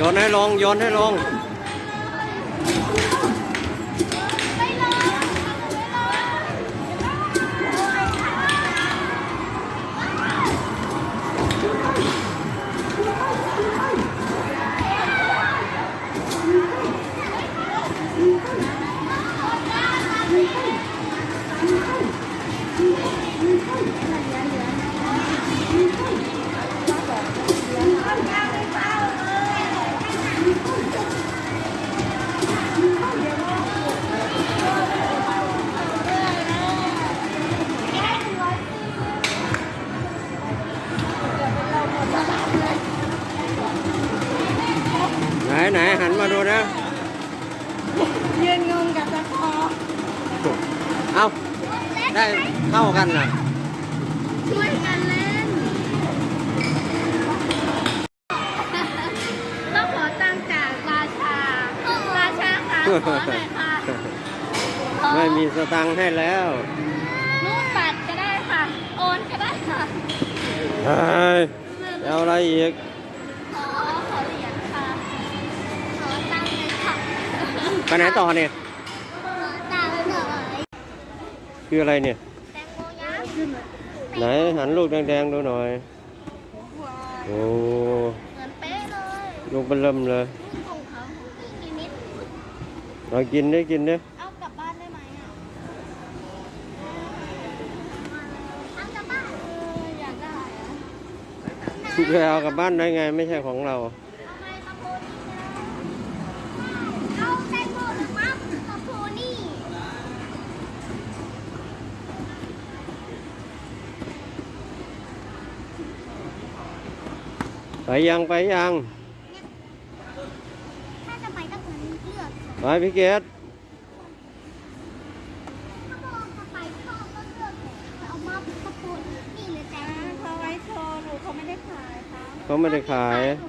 โยนให้ลงโยนให้ลง ไหนไหนหันมาดูนะยืนงงกับตะคอเอาได้เท่ากันนะช่วยกันเล่นต้องขอตังค์จากราชาราชาค่ะขอหน่อยค่ะไม่มีสตังค์ให้แล้วรูดบัตรก็ได้ค่ะ โอนก็ได้ค่ะเฮ้ยเอาอะไรอีก ไปไหนต่อเนี่ยขอตังค์หน่อยคืออะไรเนี่ยแตงโมยักษ์ไหนหันลูกแดงๆดูหน่อยว้าวโอ้เหมือนเป๊ะเลยลูกเบลเริ่มเลยนี่ของเขาของพี่กินนิดเรากินได้กินได้เอากลับบ้านได้ไหมอะเอากลับบ้านเอออยากได้อะไปเอากลับบ้านได้ไงไม่ใช่ของเราเอาไมมา ไปยังไปยังถ้าจะไปต้องเลือกไปพี่เกดถ้าโมจะไปชอบก็เลือกเอามัฟมาโพนี่เลยจ้าเขาไว้โชว์หนูเขาไม่ได้ขายค่ะเขาไม่ได้ขาย หนู